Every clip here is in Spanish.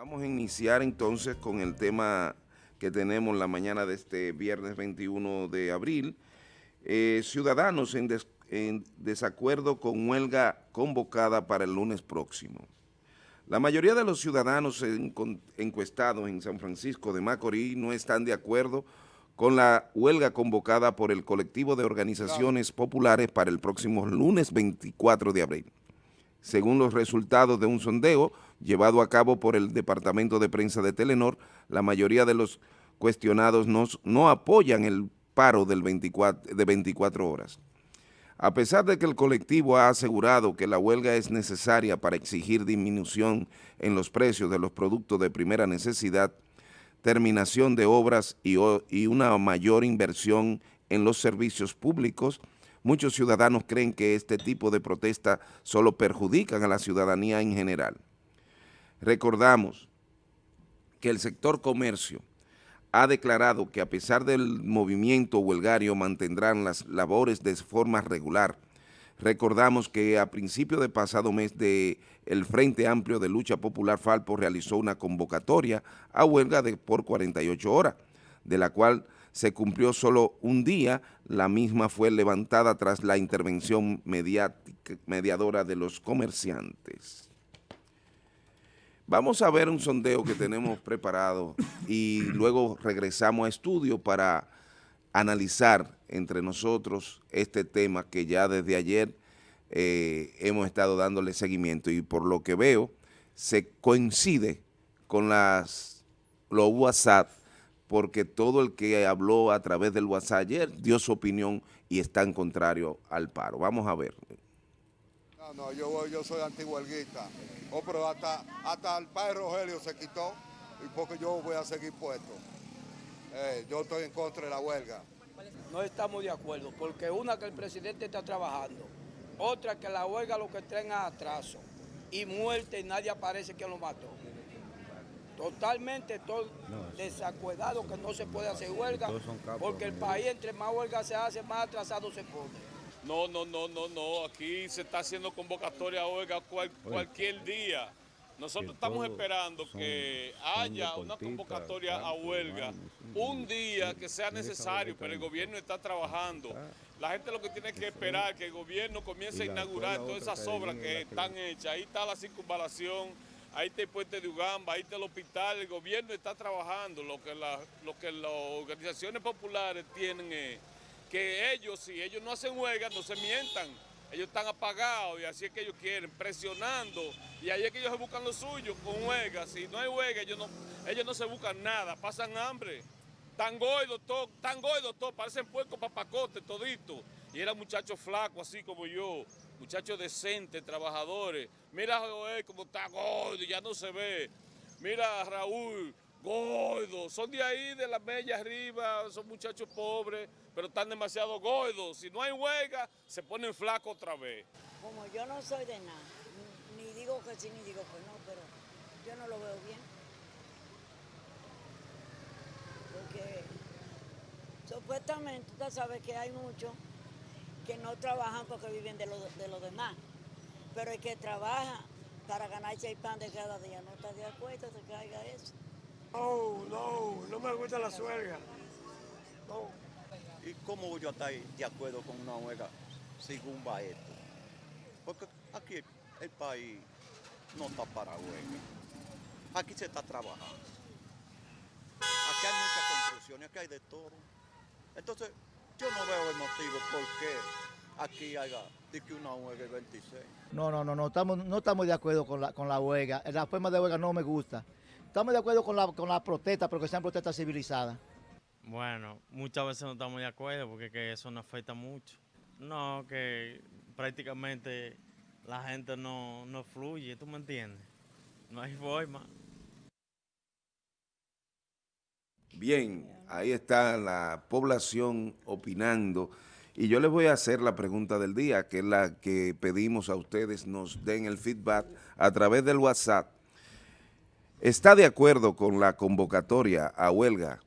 Vamos a iniciar entonces con el tema que tenemos la mañana de este viernes 21 de abril. Eh, ciudadanos en, desacuerdo con huelga convocada para el lunes próximo. La mayoría de los ciudadanos encuestados en San Francisco de Macorís no están de acuerdo con la huelga convocada por el colectivo de organizaciones populares para el próximo lunes 24 de abril. Según los resultados de un sondeo llevado a cabo por el Departamento de Prensa de Telenor, la mayoría de los cuestionados no, apoyan el paro del 24, de 24 horas. A pesar de que el colectivo ha asegurado que la huelga es necesaria para exigir disminución en los precios de los productos de primera necesidad, terminación de obras y una mayor inversión en los servicios públicos, Muchos ciudadanos creen que este tipo de protesta solo perjudican a la ciudadanía en general. Recordamos que el sector comercio ha declarado que a pesar del movimiento huelgario mantendrán las labores de forma regular. Recordamos que a principio de pasado mes de el Frente Amplio de Lucha Popular Falpo realizó una convocatoria a huelga de por 48 horas, de la cual se cumplió solo un día, la misma fue levantada tras la intervención mediadora de los comerciantes. Vamos a ver un sondeo que tenemos preparado y luego regresamos a estudio para analizar entre nosotros este tema que ya desde ayer eh, hemos estado dándole seguimiento y por lo que veo se coincide con las, los WhatsApp porque todo el que habló a través del WhatsApp ayer dio su opinión y está en contrario al paro. Vamos a ver. No, no, yo, yo soy antiguelguista. Oh, pero hasta, hasta el padre Rogelio se quitó y porque yo voy a seguir puesto. Eh, yo estoy en contra de la huelga. No estamos de acuerdo, porque una que el presidente está trabajando, otra que la huelga lo que traen a atraso y muerte y nadie aparece que lo mató. Totalmente todo desacuerdado que no se puede hacer huelga, porque el país entre más huelga se hace, más atrasado se pone. No, no, no, no, no, aquí se está haciendo convocatoria a huelga cualquier día. Nosotros estamos esperando que haya una convocatoria a huelga un día que sea necesario, pero el gobierno está trabajando. La gente lo que tiene que esperar que el gobierno comience a inaugurar todas esas obras que están hechas. Ahí está la circunvalación, ahí está el puente de Ugamba, ahí está el hospital, el gobierno está trabajando, lo que, lo que las organizaciones populares tienen es que ellos, si ellos no hacen huelga, no se mientan, ellos están apagados y así es que ellos quieren, presionando, y ahí es que ellos se buscan lo suyo con huelga, si no hay huelga, ellos no, ellos no se buscan nada, pasan hambre, tan goidos todos, tan goidos todos, parecen puercos papacotes todito, y eran muchachos flacos así como yo, muchachos decentes, trabajadores. Mira Joel como está gordo, ya no se ve. Mira Raúl, gordo. Son de ahí, de la media arriba, son muchachos pobres, pero están demasiado gordos. Si no hay huelga, se ponen flacos otra vez. Como yo no soy de nada, ni digo que sí ni digo que no, pero yo no lo veo bien. Porque supuestamente usted sabe que hay mucho que no trabajan porque viven de lo, de lo demás. Pero el que trabaja para ganarse el pan de cada día no está de acuerdo de que haga eso. No, no, no me gusta la suelga. No. ¿Y cómo voy a estar de acuerdo con una huelga según va esto? Porque aquí el país no está para huelga. Aquí se está trabajando. Aquí hay muchas construcciones, aquí hay de todo. Entonces, yo no veo el motivo por qué aquí haya que una huelga el 26. No, no, no, no estamos, no estamos de acuerdo con la, con la huelga. La forma de huelga no me gusta. Estamos de acuerdo con la, con la protesta, pero que sean protestas civilizadas. Bueno, muchas veces no estamos de acuerdo porque que eso no afecta mucho. No, que prácticamente la gente no, no fluye, ¿tú me entiendes? No hay forma. Bien, ahí está la población opinando. Y yo les voy a hacer la pregunta del día, que es la que pedimos a ustedes nos den el feedback a través del WhatsApp. ¿Está de acuerdo con la convocatoria a huelga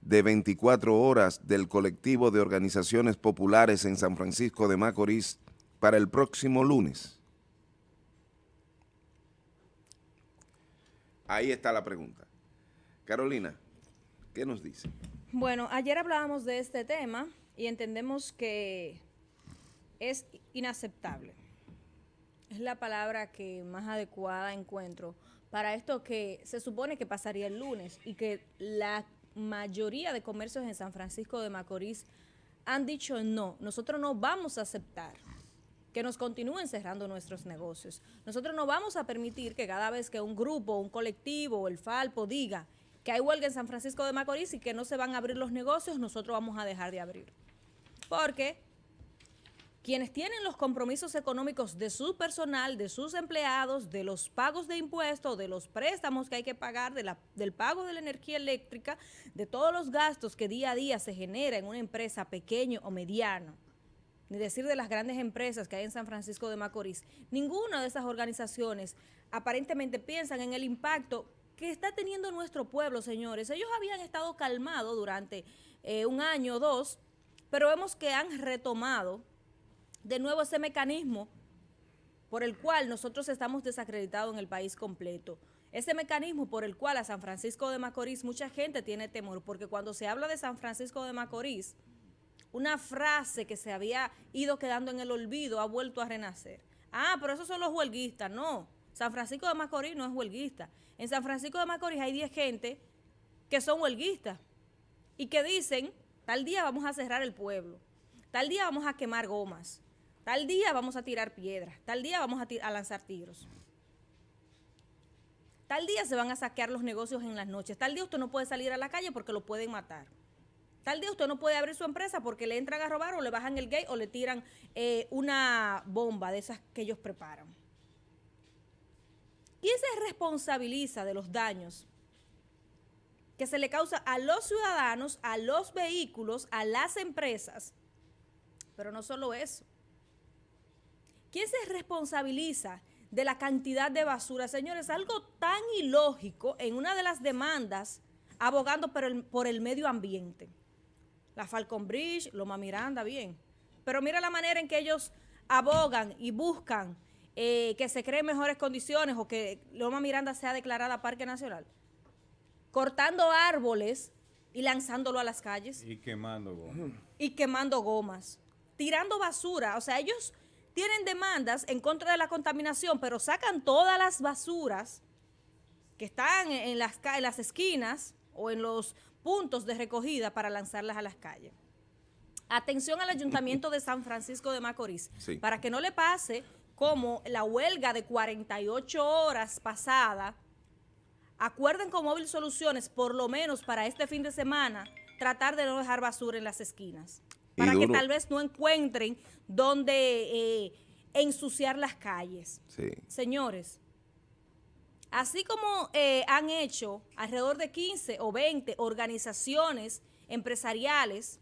de 24 horas del colectivo de organizaciones populares en San Francisco de Macorís para el próximo lunes? Ahí está la pregunta. Carolina, ¿qué nos dice? Bueno, ayer hablábamos de este tema y entendemos que es inaceptable. Es la palabra que más adecuada encuentro para esto que se supone que pasaría el lunes y que la mayoría de comercios en San Francisco de Macorís han dicho no, nosotros no vamos a aceptar que nos continúen cerrando nuestros negocios. Nosotros no vamos a permitir que cada vez que un grupo, un colectivo o el Falpo diga que hay huelga en San Francisco de Macorís y que no se van a abrir los negocios, nosotros vamos a dejar de abrir. Porque quienes tienen los compromisos económicos de su personal, de sus empleados, de los pagos de impuestos, de los préstamos que hay que pagar, de la, del pago de la energía eléctrica, de todos los gastos que día a día se genera en una empresa pequeño o mediano, ni decir de las grandes empresas que hay en San Francisco de Macorís, ninguna de esas organizaciones aparentemente piensan en el impacto que está teniendo nuestro pueblo, señores. Ellos habían estado calmados durante eh, un año o dos, pero vemos que han retomado de nuevo ese mecanismo por el cual nosotros estamos desacreditados en el país completo. Ese mecanismo por el cual a San Francisco de Macorís mucha gente tiene temor, porque cuando se habla de San Francisco de Macorís, una frase que se había ido quedando en el olvido ha vuelto a renacer. Ah, pero esos son los huelguistas. No, San Francisco de Macorís no es huelguista. En San Francisco de Macorís hay 10 gente que son huelguistas y que dicen, tal día vamos a cerrar el pueblo, tal día vamos a quemar gomas, Tal día vamos a tirar piedras, tal día vamos a, lanzar tiros. Tal día se van a saquear los negocios en las noches. Tal día usted no puede salir a la calle porque lo pueden matar. Tal día usted no puede abrir su empresa porque le entran a robar o le bajan el gate o le tiran eh, una bomba de esas que ellos preparan. ¿Quién se responsabiliza de los daños que se le causa a los ciudadanos, a los vehículos, a las empresas? Pero no solo eso. ¿Quién se responsabiliza de la cantidad de basura? Señores, algo tan ilógico en una de las demandas abogando por el, medio ambiente. La Falcon Bridge, Loma Miranda, bien. Pero mira la manera en que ellos abogan y buscan eh, que se creen mejores condiciones o que Loma Miranda sea declarada Parque Nacional. Cortando árboles y lanzándolo a las calles. Y quemando gomas. Y quemando gomas. Tirando basura. O sea, ellos tienen demandas en contra de la contaminación, pero sacan todas las basuras que están en las, en las esquinas o en los puntos de recogida para lanzarlas a las calles. Atención al Ayuntamiento de San Francisco de Macorís, para que no le pase como la huelga de 48 horas pasada, acuerden con Móvil Soluciones, por lo menos para este fin de semana, tratar de no dejar basura en las esquinas. Para que tal vez no encuentren donde eh, ensuciar las calles. Señores, así como eh, han hecho alrededor de 15 o 20 organizaciones empresariales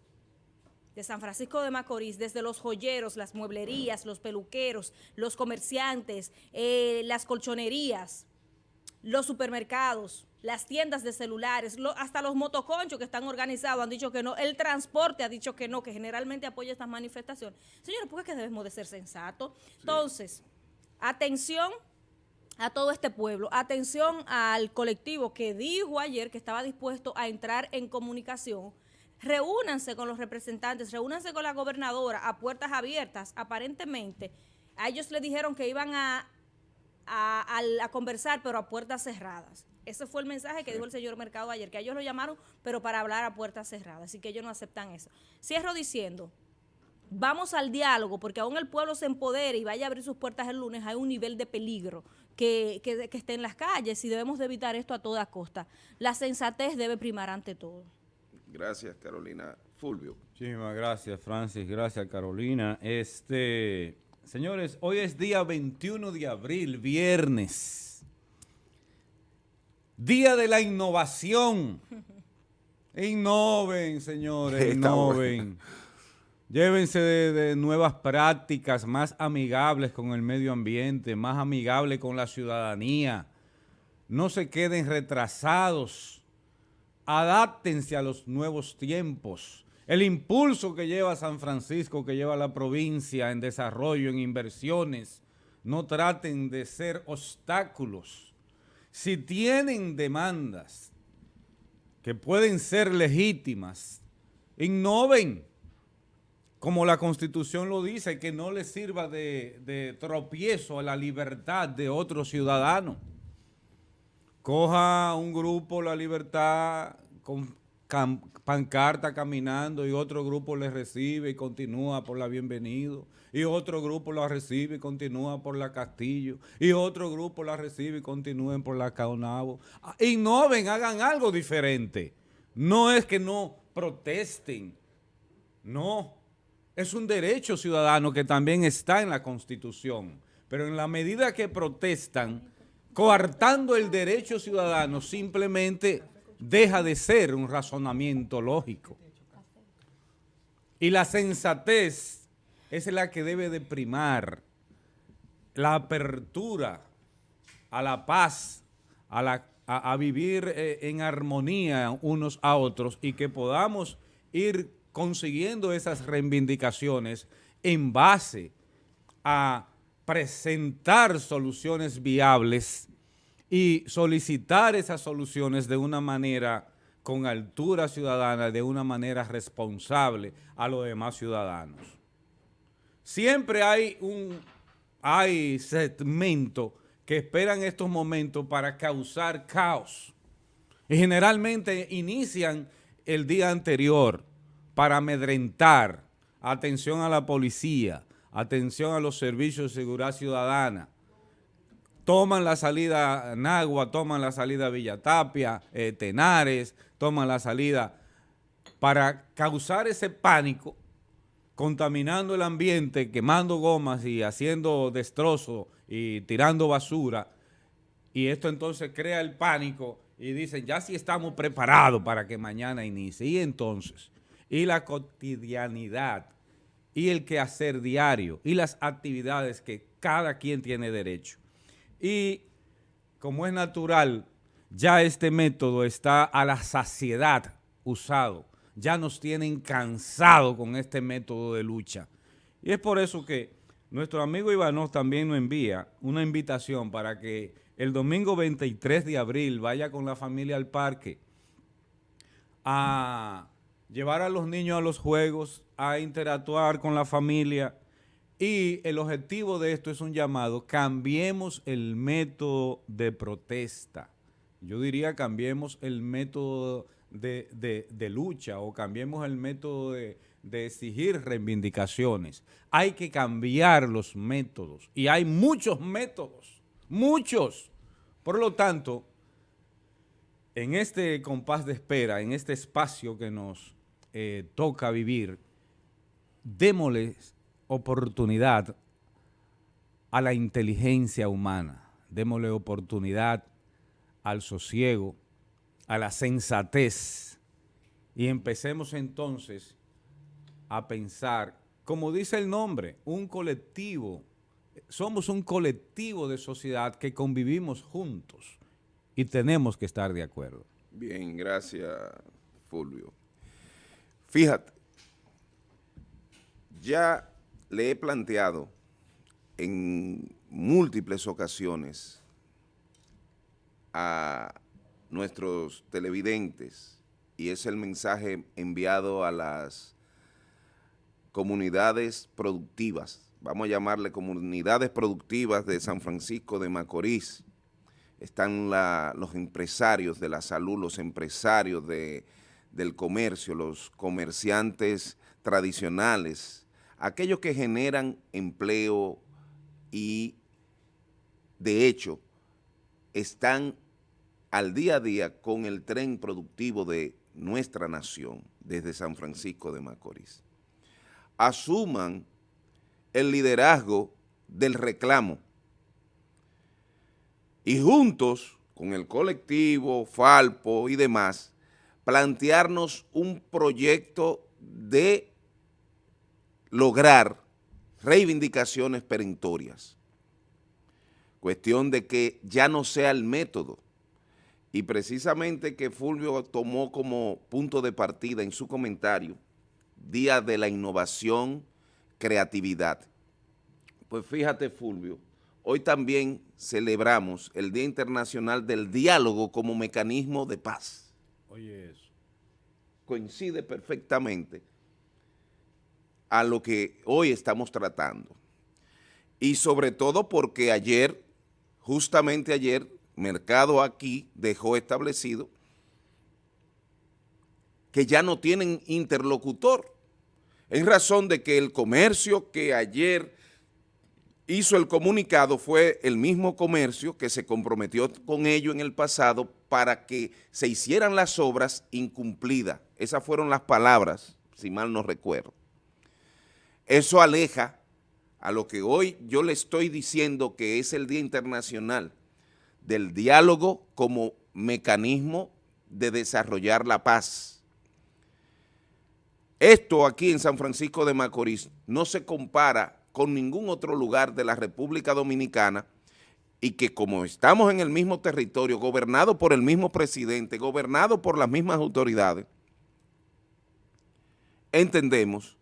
de San Francisco de Macorís, desde los joyeros, las mueblerías, los peluqueros, los comerciantes, eh, las colchonerías, los supermercados, las tiendas de celulares, hasta los motoconchos que están organizados han dicho que no, el transporte ha dicho que no, que generalmente apoya estas manifestaciones. Señores, ¿por qué debemos de ser sensatos? Entonces, atención a todo este pueblo, atención al colectivo que dijo ayer que estaba dispuesto a entrar en comunicación, reúnanse con los representantes, reúnanse con la gobernadora a puertas abiertas, aparentemente, a ellos le dijeron que iban a, a conversar, pero a puertas cerradas. Ese fue el mensaje que dijo el señor Mercado ayer, que ellos lo llamaron, pero para hablar a puertas cerradas, así que ellos no aceptan eso. Cierro diciendo, vamos al diálogo, porque aún el pueblo se empodere y vaya a abrir sus puertas el lunes, hay un nivel de peligro que, que, que esté en las calles y debemos de evitar esto a toda costa. La sensatez debe primar ante todo. Gracias, Carolina. Fulvio. Muchísimas gracias, Francis. Gracias, Carolina. Este, señores, hoy es día 21 de abril, viernes. Día de la innovación. Innoven, señores, innoven. Llévense de, nuevas prácticas más amigables con el medio ambiente, más amigables con la ciudadanía. No se queden retrasados. Adáptense a los nuevos tiempos. El impulso que lleva San Francisco, que lleva la provincia en desarrollo, en inversiones, no traten de ser obstáculos Si tienen demandas que pueden ser legítimas, innoven, como la Constitución lo dice, que no les sirva de, de tropiezo a la libertad de otro ciudadano. Coja un grupo la libertad con pancarta caminando y otro grupo le recibe y continúa por la Bienvenido y otro grupo la recibe y continúa por la Castillo y otro grupo la recibe y continúen por la Caonabo. Ah, innoven, hagan algo diferente. No es que no protesten, no. Es un derecho ciudadano que también está en la Constitución, pero en la medida que protestan, coartando el derecho ciudadano, simplemente deja de ser un razonamiento lógico. Y la sensatez es la que debe de primar la apertura a la paz, a, vivir eh, en armonía unos a otros y que podamos ir consiguiendo esas reivindicaciones en base a presentar soluciones viables y solicitar esas soluciones de una manera con altura ciudadana, de una manera responsable a los demás ciudadanos. Siempre hay un hay segmento que esperan estos momentos para causar caos. Y generalmente inician el día anterior para amedrentar. Atención a la policía, atención a los servicios de seguridad ciudadana, toman la salida Nagua, toman la salida Villatapia, eh, Tenares, toman la salida para causar ese pánico, contaminando el ambiente, quemando gomas y haciendo destrozos y tirando basura. Y esto entonces crea el pánico y dicen, ya sí estamos preparados para que mañana inicie. Y entonces, y la cotidianidad, y el quehacer diario, y las actividades que cada quien tiene derecho y como es natural, ya este método está a la saciedad usado. Ya nos tienen cansado con este método de lucha. Y es por eso que nuestro amigo Ivanov también nos envía una invitación para que el domingo 23 de abril vaya con la familia al parque a llevar a los niños a los juegos, a interactuar con la familia, y el objetivo de esto es un llamado, cambiemos el método de protesta. Yo diría cambiemos el método de, lucha o cambiemos el método de, de exigir reivindicaciones. Hay que cambiar los métodos y hay muchos métodos, muchos. Por lo tanto, en este compás de espera, en este espacio que nos eh, toca vivir, démosles oportunidad a la inteligencia humana, démosle oportunidad al sosiego, a la sensatez y empecemos entonces a pensar, como dice el nombre, un colectivo, somos un colectivo de sociedad que convivimos juntos y tenemos que estar de acuerdo. Bien, gracias Fulvio. Fíjate, ya le he planteado en múltiples ocasiones a nuestros televidentes y es el mensaje enviado a las comunidades productivas, vamos a llamarle comunidades productivas de San Francisco de Macorís, están los empresarios de la salud, los empresarios del comercio, los comerciantes tradicionales, aquellos que generan empleo y de hecho están al día a día con el tren productivo de nuestra nación desde San Francisco de Macorís. Asuman el liderazgo del reclamo y juntos con el colectivo, Falpo y demás, plantearnos un proyecto de lograr reivindicaciones perentorias. Cuestión de que ya no sea el método. Y precisamente que Fulvio tomó como punto de partida en su comentario, Día de la Innovación, Creatividad. Pues fíjate Fulvio, hoy también celebramos el Día Internacional del Diálogo como mecanismo de paz. Oye eso. Coincide perfectamente a lo que hoy estamos tratando. Y sobre todo porque ayer, justamente ayer, Mercado aquí dejó establecido que ya no tienen interlocutor, en razón de que el comercio que ayer hizo el comunicado fue el mismo comercio que se comprometió con ello en el pasado para que se hicieran las obras incumplidas. Esas fueron las palabras, si mal no recuerdo. Eso aleja a lo que hoy yo le estoy diciendo que es el Día Internacional del Diálogo como mecanismo de desarrollar la paz. Esto aquí en San Francisco de Macorís no se compara con ningún otro lugar de la República Dominicana y que como estamos en el mismo territorio, gobernado por el mismo presidente, gobernado por las mismas autoridades, entendemos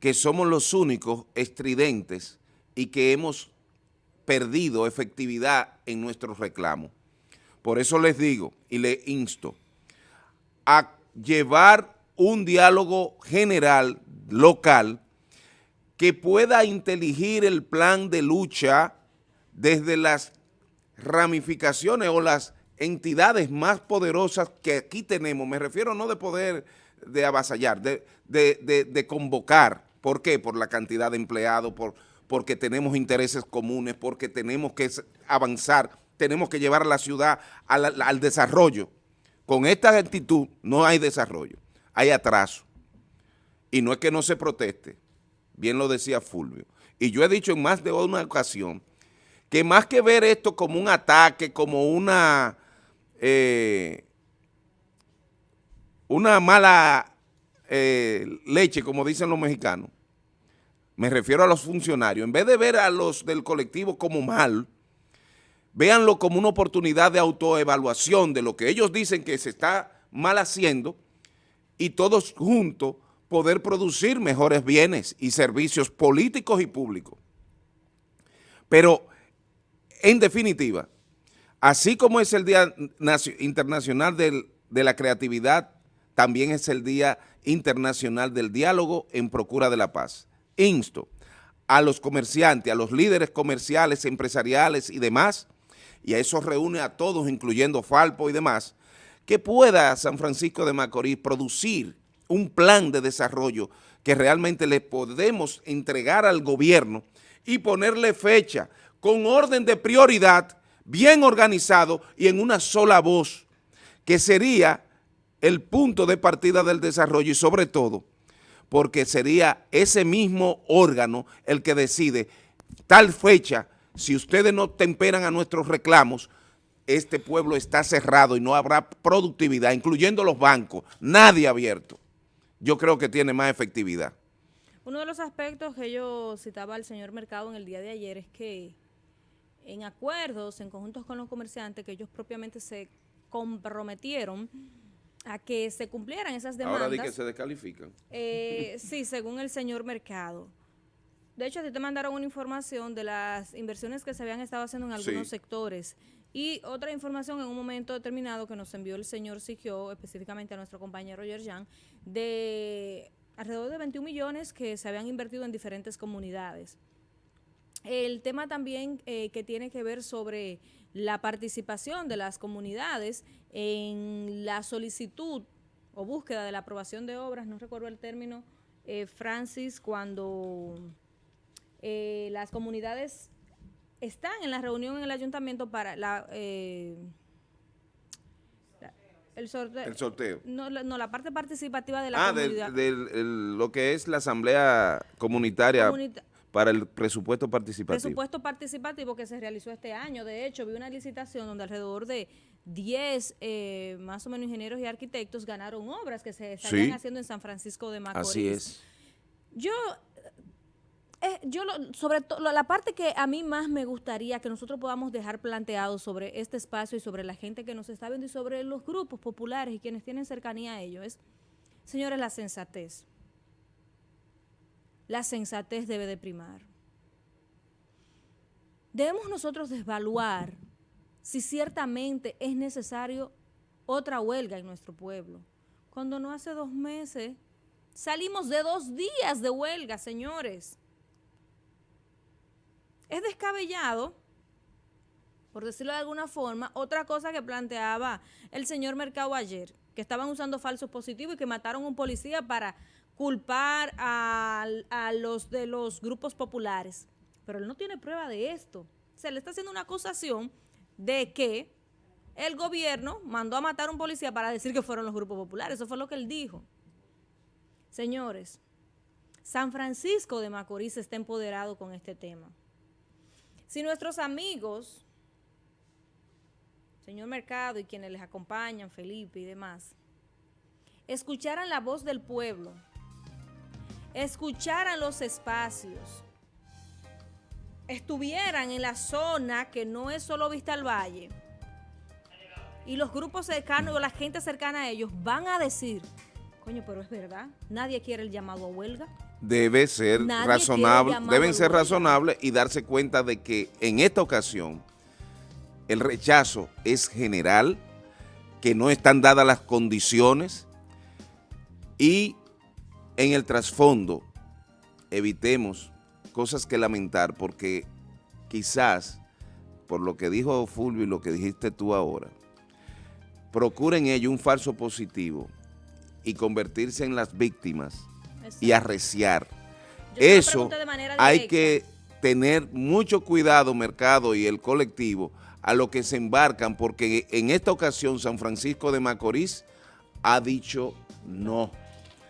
que somos los únicos estridentes y que hemos perdido efectividad en nuestros reclamos. Por eso les digo y les insto a llevar un diálogo general, local, que pueda inteligir el plan de lucha desde las ramificaciones o las entidades más poderosas que aquí tenemos, me refiero no de poder de avasallar, de, de convocar, ¿Por qué? Por la cantidad de empleados, por, porque tenemos intereses comunes, porque tenemos que avanzar, tenemos que llevar a la ciudad al, desarrollo. Con esta actitud no hay desarrollo, hay atraso. Y no es que no se proteste, bien lo decía Fulvio. Y yo he dicho en más de una ocasión que más que ver esto como un ataque, como una, eh, una mala eh, leche, como dicen los mexicanos, me refiero a los funcionarios, en vez de ver a los del colectivo como mal, véanlo como una oportunidad de autoevaluación de lo que ellos dicen que se está mal haciendo y todos juntos poder producir mejores bienes y servicios políticos y públicos. Pero, en definitiva, así como es el Día Internacional de la Creatividad, también es el Día Internacional del Diálogo en Procura de la Paz. Insto a los comerciantes, a los líderes comerciales, empresariales y demás, y a eso reúne a todos, incluyendo Falpo y demás, que pueda San Francisco de Macorís producir un plan de desarrollo que realmente le podemos entregar al gobierno y ponerle fecha con orden de prioridad, bien organizado y en una sola voz, que sería el punto de partida del desarrollo y sobre todo porque sería ese mismo órgano el que decide tal fecha, si ustedes no temperan a nuestros reclamos, este pueblo está cerrado y no habrá productividad, incluyendo los bancos, nadie abierto. Yo creo que tiene más efectividad. Uno de los aspectos que yo citaba al señor Mercado en el día de ayer es que en acuerdos, en conjuntos con los comerciantes, que ellos propiamente se comprometieron a que se cumplieran esas demandas. Ahora di que se descalifican. Eh, sí, según el señor Mercado. De hecho, a te mandaron una información de las inversiones que se habían estado haciendo en algunos sectores. Y otra información en un momento determinado que nos envió el señor Sigio, específicamente a nuestro compañero Yerjan, de alrededor de 21 millones que se habían invertido en diferentes comunidades. El tema también eh, que tiene que ver sobre la participación de las comunidades en la solicitud o búsqueda de la aprobación de obras, no recuerdo el término, eh, Francis, cuando eh, las comunidades están en la reunión en el ayuntamiento para la... Eh, el sorteo. El sorteo. No, la parte participativa de la ah, comunidad. Ah, de, lo que es la asamblea comunitaria para el presupuesto participativo. Presupuesto participativo que se realizó este año. De hecho, vi una licitación donde alrededor de 10 eh, más o menos ingenieros y arquitectos ganaron obras que se estarían haciendo en San Francisco de Macorís. Así es. Yo, eh, yo sobre todo, la parte que a mí más me gustaría que nosotros podamos dejar planteado sobre este espacio y sobre la gente que nos está viendo y sobre los grupos populares y quienes tienen cercanía a ellos es, señores, la sensatez la sensatez debe de primar. debemos nosotros desvaluar si ciertamente es necesario otra huelga en nuestro pueblo. Cuando no hace dos meses salimos de dos días de huelga, señores. Es descabellado, por decirlo de alguna forma, otra cosa que planteaba el señor Mercado ayer, que estaban usando falsos positivos y que mataron a un policía para culpar a, los de los grupos populares. Pero él no tiene prueba de esto. Se le está haciendo una acusación de que el gobierno mandó a matar a un policía para decir que fueron los grupos populares. Eso fue lo que él dijo. Señores, San Francisco de Macorís está empoderado con este tema. Si nuestros amigos, señor Mercado y quienes les acompañan, Felipe y demás, escucharan la voz del pueblo, escucharan los espacios, estuvieran en la zona que no es solo Vista al Valle, y los grupos cercanos o la gente cercana a ellos van a decir, coño, pero es verdad, nadie quiere el llamado a huelga. Debe ser razonable, deben ser razonables y darse cuenta de que en esta ocasión el rechazo es general, que no están dadas las condiciones y en el trasfondo evitemos cosas que lamentar porque quizás, por lo que dijo Fulvio y lo que dijiste tú ahora, procuren ello un falso positivo y convertirse en las víctimas y arreciar. Eso hay que tener mucho cuidado, mercado y el colectivo, a lo que se embarcan, porque en esta ocasión San Francisco de Macorís ha dicho no.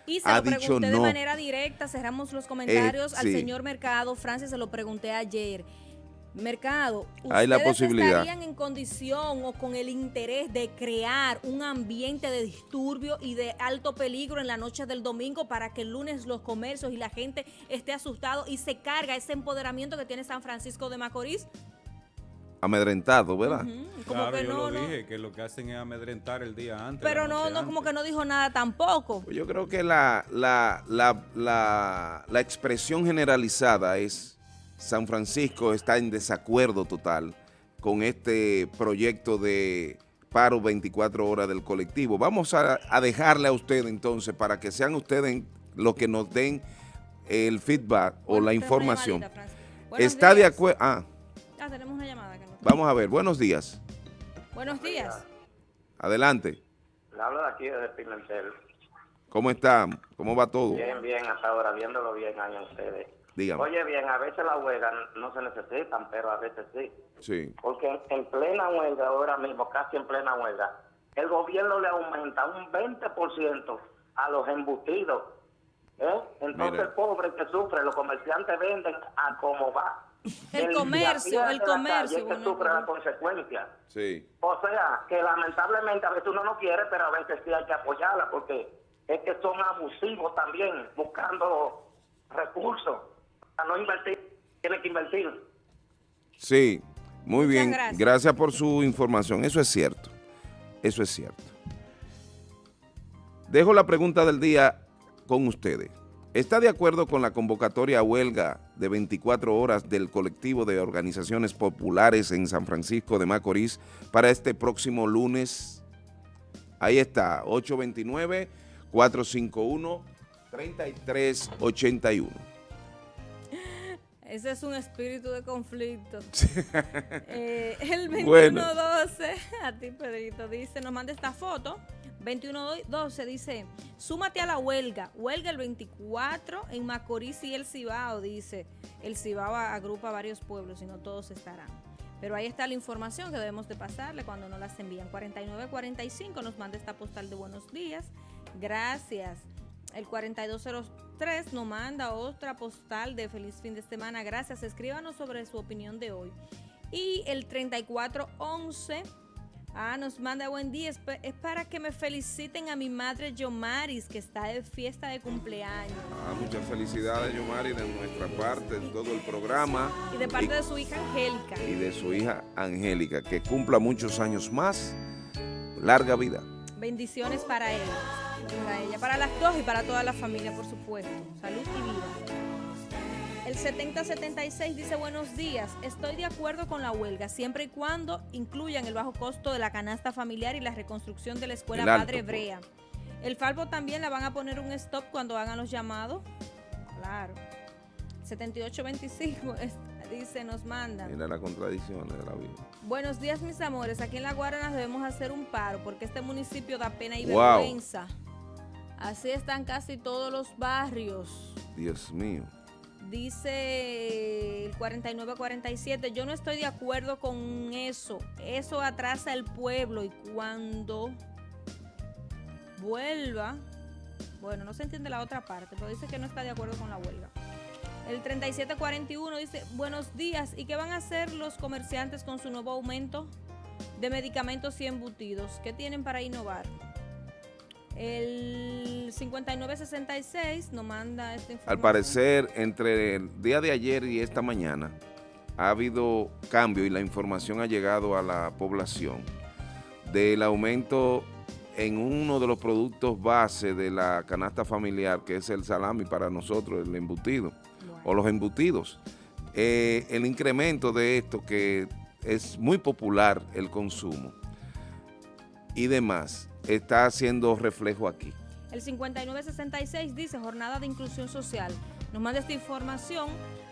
Y se lo pregunté de manera directa, cerramos los comentarios al señor Mercado, Francis se lo pregunté ayer. Mercado, Hay la posibilidad. estarían en condición o con el interés de crear un ambiente de disturbio y de alto peligro en la noche del domingo para que el lunes los comercios y la gente esté asustado y se carga ese empoderamiento que tiene San Francisco de Macorís? Amedrentado, ¿verdad? claro, que yo no, lo dije, que lo que hacen es amedrentar el día antes. Pero no, no, como que no dijo nada tampoco. Pues yo creo que la, la, la, la, la expresión generalizada es San Francisco está en desacuerdo total con este proyecto de paro 24 horas del colectivo. Vamos a, dejarle a usted entonces para que sean ustedes los que nos den el feedback o la información. está de acuerdo... Ah. ah. tenemos una llamada. Vamos a ver, buenos días. Buenos días. Adelante. Le hablo de aquí de Pimentel. ¿Cómo está? ¿Cómo va todo? Bien, bien, hasta ahora, viéndolo bien ahí ustedes. Oye, bien, a veces la huelga no se necesitan, pero a veces sí. Sí. Porque en, plena huelga, ahora mismo, casi en plena huelga, el gobierno le aumenta un 20% a los embutidos. ¿eh? Entonces, el pobre que sufre, los comerciantes venden a como va. El, comercio, el comercio. Es que sufre la consecuencia. Sí. O sea, que lamentablemente a veces uno no quiere, pero a veces sí hay que apoyarla porque es que son abusivos también, buscando recursos no invertir, tiene que invertir. Sí, muy bien. Gracias. por su información. Eso es cierto. Eso es cierto. Dejo la pregunta del día con ustedes. ¿Está de acuerdo con la convocatoria a huelga de 24 horas del colectivo de organizaciones populares en San Francisco de Macorís para este próximo lunes? Ahí está, 829-451-3381. Ese es un espíritu de conflicto. Eh, el 2112, a ti Pedrito, dice, nos manda esta foto. 2112 dice, súmate a la huelga. Huelga el 24 en Macorís y el Cibao, dice. El Cibao agrupa varios pueblos y no todos estarán. Pero ahí está la información que debemos de pasarle cuando nos las envían. 4945 nos manda esta postal de buenos días. Gracias. El 4203 nos manda otra postal de feliz fin de semana. Gracias. Escríbanos sobre su opinión de hoy. Y el 3411 ah, nos manda buen día. Es para que me feliciten a mi madre Yomaris, que está de fiesta de cumpleaños. Ah, muchas felicidades, Yomaris, de nuestra parte, en todo el programa. Y de parte de su hija Angélica. Y de su hija Angélica, que cumpla muchos años más. Larga vida. Bendiciones para él para ella, para las dos y para toda la familia, por supuesto. Salud y vida. El 7076 dice buenos días, estoy de acuerdo con la huelga siempre y cuando incluyan el bajo costo de la canasta familiar y la reconstrucción de la escuela El alto, Padre pues. Brea. El Falvo también la van a poner un stop cuando hagan los llamados. Claro. 7825 es- dice, nos mandan. Mira las contradicciones de la vida. Buenos días, mis amores. Aquí en La Guaranas debemos hacer un paro porque este municipio da pena y Wow. vergüenza. Así están casi todos los barrios. Dios mío. Dice el 4947, yo no estoy de acuerdo con eso. Eso atrasa el pueblo y cuando vuelva, bueno, no se entiende la otra parte, pero dice que no está de acuerdo con la huelga. El 3741 dice, buenos días, ¿y qué van a hacer los comerciantes con su nuevo aumento de medicamentos y embutidos? ¿Qué tienen para innovar? El 5966 nos manda esta información. Al parecer, entre el día de ayer y esta mañana, ha habido cambio y la información ha llegado a la población del aumento en uno de los productos base de la canasta familiar, que es el salami para nosotros, el embutido, o los embutidos. Eh, el incremento de esto, que es muy popular el consumo y demás, está haciendo reflejo aquí. El 5966 dice jornada de inclusión social. Nos manda esta información.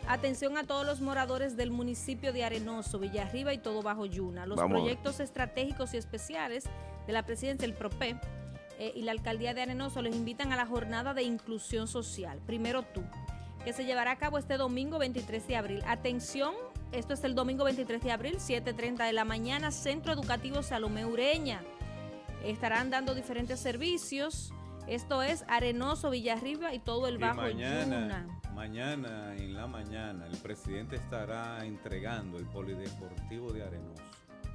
Atención a todos los moradores del municipio de Arenoso, Villarriba y todo Bajo Yuna. Los Vamos proyectos estratégicos y especiales de la presidencia del PROPE eh, y la alcaldía de Arenoso les invitan a la jornada de inclusión social. Primero tú, que se llevará a cabo este domingo 23 de abril. Atención, esto es el domingo 23 de abril, 7.30 de la mañana, Centro Educativo Salomé Ureña. Estarán dando diferentes servicios. Esto es Arenoso, Villarriba y todo el Y Bajo mañana, Yuna. mañana, en la mañana, el presidente estará entregando el polideportivo de Arenoso.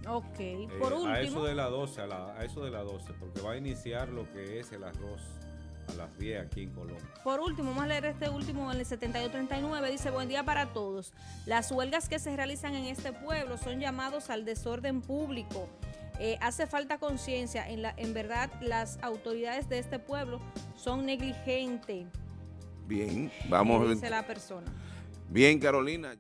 Ok, Eh, por A eso último, de las 12, a, la- a eso de las 12, porque va a iniciar lo que es el arroz a las 10 aquí en Colombia. por último, vamos a leer este último en el 7239. Dice, buen día para todos. Las huelgas que se realizan en este pueblo son llamados al desorden público. Eh, hace falta conciencia. En, la, en verdad, las autoridades de este pueblo son negligentes. Bien, vamos. dice la persona. Bien, Carolina.